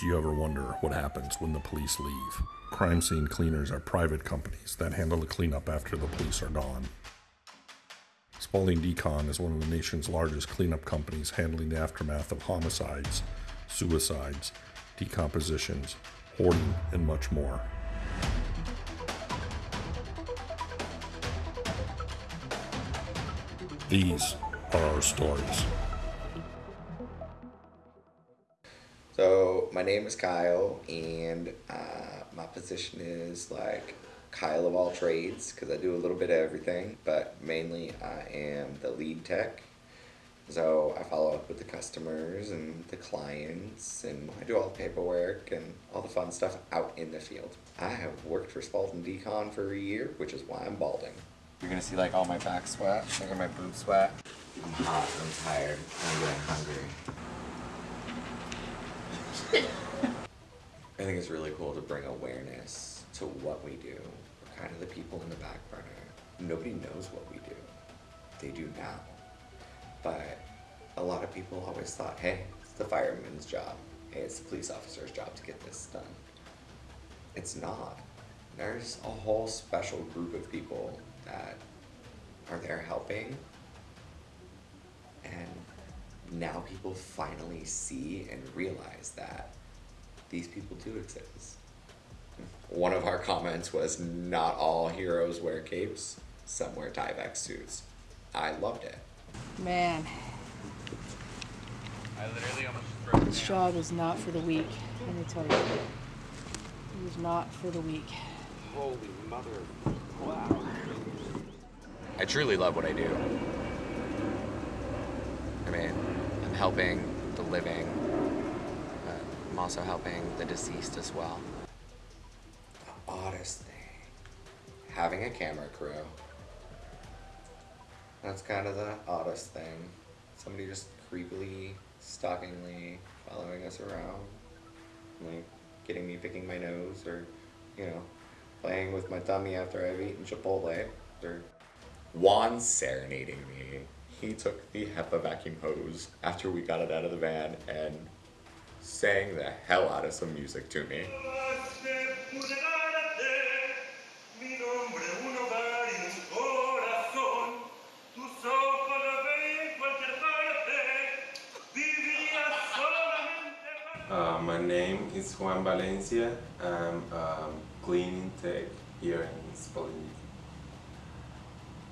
Do you ever wonder what happens when the police leave? Crime scene cleaners are private companies that handle the cleanup after the police are gone. Spalding Decon is one of the nation's largest cleanup companies handling the aftermath of homicides, suicides, decompositions, hoarding, and much more. These are our stories. Name is Kyle, and uh, my position is like Kyle of all trades because I do a little bit of everything, but mainly I am the lead tech. So I follow up with the customers and the clients, and I do all the paperwork and all the fun stuff out in the field. I have worked for Spalding Decon for a year, which is why I'm balding. You're gonna see like all my back sweat, look at my boob sweat. I'm hot, I'm tired, I'm getting hungry. I think it's really cool to bring awareness to what we do. We're kind of the people in the back burner. Nobody knows what we do. They do now. But a lot of people always thought, hey, it's the fireman's job. Hey, it's the police officer's job to get this done. It's not. There's a whole special group of people that are there helping. And now people finally see and realize that these people do exist. One of our comments was not all heroes wear capes, some wear Tyvek suits. I loved it. Man, I literally almost this job is not for the weak. Let me tell you. It is not for the weak. Holy mother. Wow. I truly love what I do. I'm helping the living, but I'm also helping the deceased as well. The oddest thing, having a camera crew. That's kind of the oddest thing. Somebody just creepily, stalkingly following us around, like getting me picking my nose or, you know, playing with my tummy after I've eaten Chipotle or Juan serenading me. He took the HEPA vacuum hose after we got it out of the van and sang the hell out of some music to me. Uh, my name is Juan Valencia. I'm um, cleaning tech here in Spalding.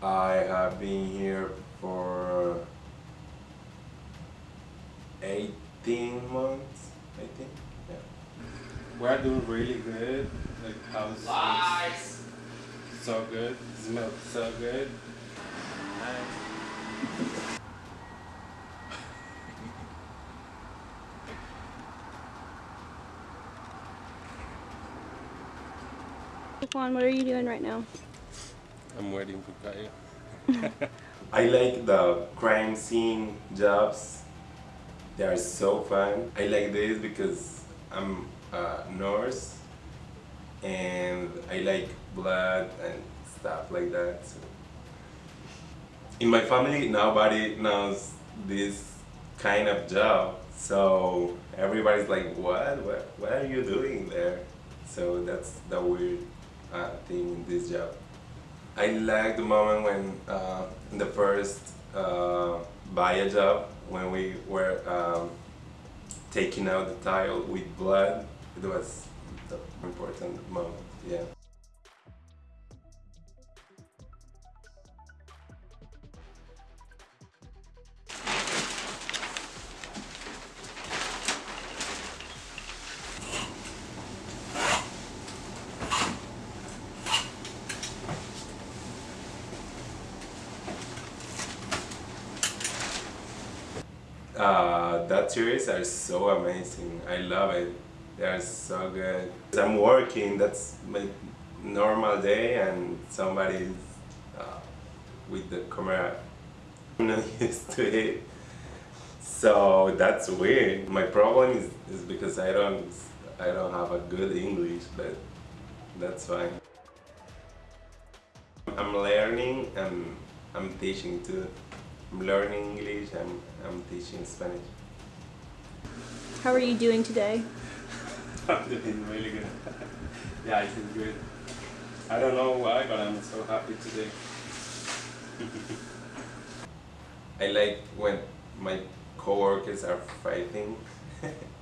I have been here for uh, 18 months, I think. Yeah. We're doing really good. Like house Lies! so good, smells so good. Nice. Juan, what are you doing right now? I'm waiting for Kaya. I like the crime scene jobs. They are so fun. I like this because I'm a nurse and I like blood and stuff like that. So. In my family, nobody knows this kind of job. So everybody's like, what? What, what are you doing there? So that's the weird uh, thing in this job. I like the moment when uh, in the first uh, job when we were um, taking out the tile with blood. It was the important moment. Yeah. Uh, that series are so amazing. I love it. They are so good. I'm working. That's my normal day, and somebody's uh, with the camera. I'm not used to it, so that's weird. My problem is, is because I don't I don't have a good English, but that's fine. I'm learning and I'm teaching too. I'm learning English, I'm, I'm teaching Spanish. How are you doing today? I'm doing really good. yeah, I feel good. I don't know why, but I'm so happy today. I like when my coworkers are fighting.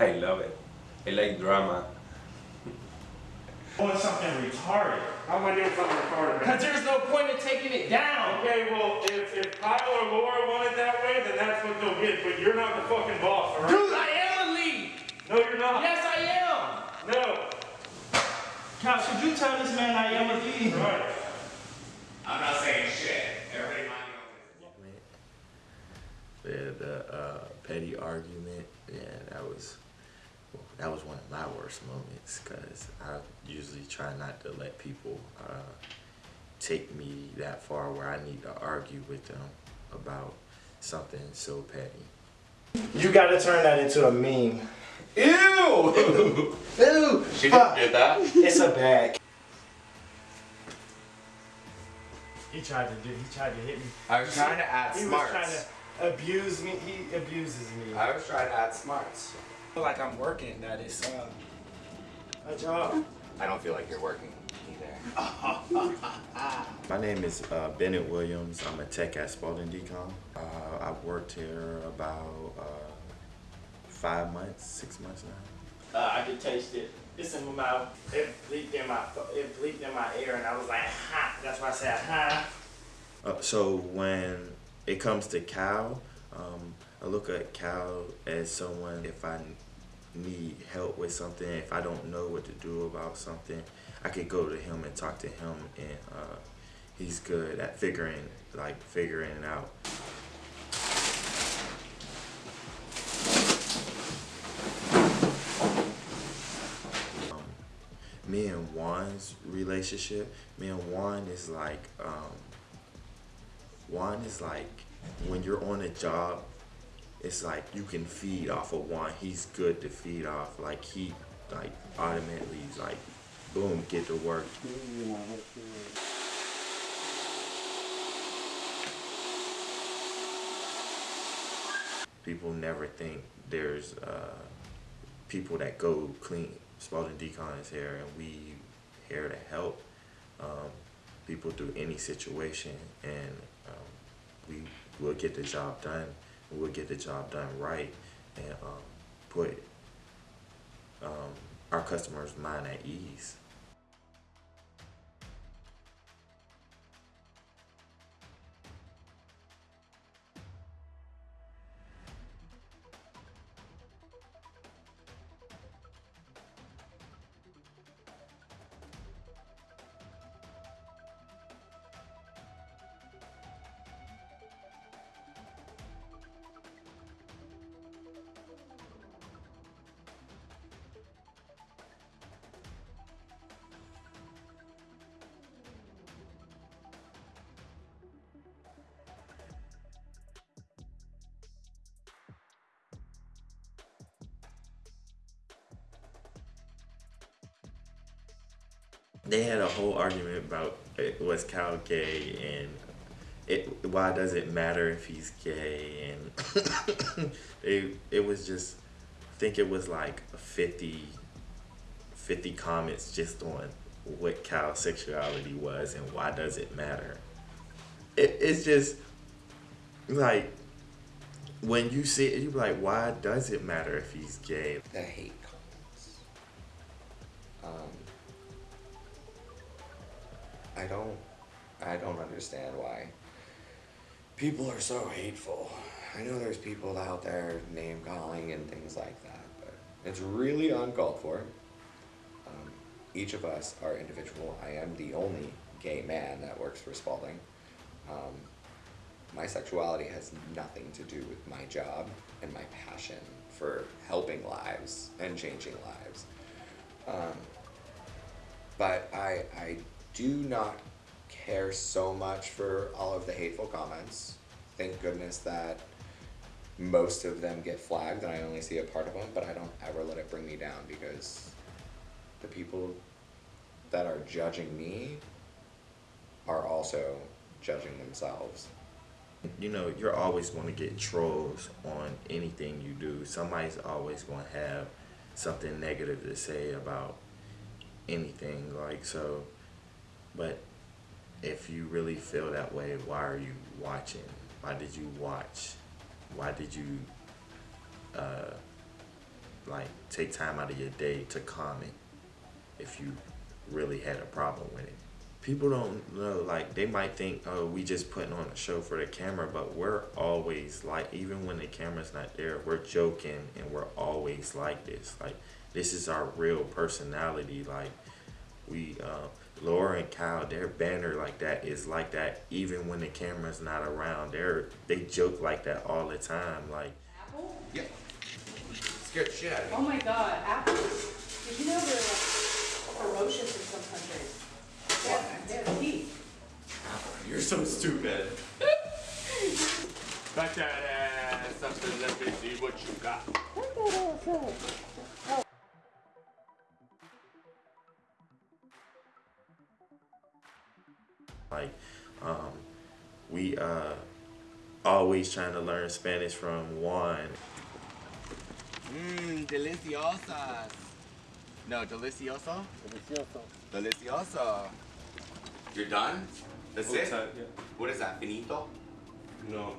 I love it. I like drama. Doing something retarded. How am I doing something retarded, man? Because there's no point in taking it down. Okay, well, if, if Kyle or Laura want it that way, then that's what they'll get, but you're not the fucking boss, alright? Dude, I am the lead. No, you're not. Yes, I am. No. Cal, should you tell this man I am a lead? Right. I'm not saying shit. Everybody mind your own business. the, the uh, petty argument, yeah, that was well, that was one of my worst moments because I usually try not to let people uh, take me that far where I need to argue with them about something so petty. You gotta turn that into a meme. Ew! Ew! She Fuck. did that. It's a bag. He tried to do. He tried to hit me. I was trying to add smarts. He was trying to abuse me. He abuses me. I was trying to add smarts. Feel like I'm working. That is uh, a job. I don't feel like you're working either. My name is uh, Bennett Williams. I'm a tech at Spalding Decon. Uh, I've worked here about uh, five months, six months now. Uh, I could taste it. It's in my mouth. It leaked in my. It leaked in my ear, and I was like, "Ha!" That's why I said, "Ha." Uh, so when it comes to Cal, um, I look at Cal as someone if I need help with something, if I don't know what to do about something, I could go to him and talk to him, and uh, he's good at figuring like figuring it out. Um, me and Juan's relationship, me and Juan is like, um, Juan is like, when you're on a job, it's like you can feed off of Juan. He's good to feed off. Like he, like automatically, like, boom, get to work. People never think there's uh, people that go clean. Spalding Decon is here, and we here to help um, people through any situation, and um, we will get the job done. We'll get the job done right, and um, put um, our customers' mind at ease. They had a whole argument about uh, was Cal gay and it why does it matter if he's gay and it it was just I think it was like 50 50 comments just on what Cal's sexuality was and why does it matter. It, it's just like when you see it, you're like, why does it matter if he's gay? The hate comments. Um, I don't, I don't understand why people are so hateful. I know there's people out there name calling and things like that, but it's really uncalled for. Um, each of us are individual. I am the only gay man that works for Spalding. Um, my sexuality has nothing to do with my job and my passion for helping lives and changing lives. Um, but I, I do not care so much for all of the hateful comments. Thank goodness that most of them get flagged and I only see a part of them, but I don't ever let it bring me down because the people that are judging me are also judging themselves. you know, you're always going to get trolls on anything you do. Somebody's always going to have something negative to say about anything. Like, so, but if you really feel that way, why are you watching? Why did you watch? Why did you, uh, like, take time out of your day to comment if you really had a problem with it? people don't know like they might think oh we just putting on a show for the camera but we're always like even when the camera's not there we're joking and we're always like this like this is our real personality like we uh Laura and Kyle their banner like that is like that even when the camera's not around they're they joke like that all the time like Apple? Yeah. Scared the shit out of me. Oh my god, apples. Did you know they're like ferocious in some countries? They have, they have teeth. You're so stupid. Back that ass up and let me see what you got. Like um we uh always trying to learn Spanish from Juan Mmm, deliciosas. No, delicioso? Delicioso. Delicioso. You're done? That's it? Outside, yeah. What is that? Finito? No.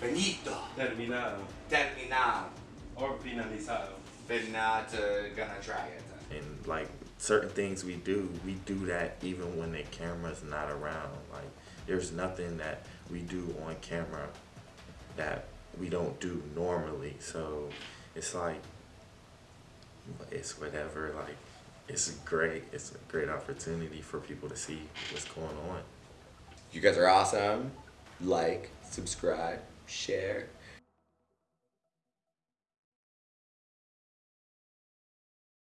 Finito. Terminado. Terminado. Or finalizado. Finata. Gonna try it. and like certain things we do we do that even when the camera's not around. Like there's nothing that we do on camera that we don't do normally. So it's like it's whatever. Like it's great. It's a great opportunity for people to see what's going on. You guys are awesome. Like, subscribe, share,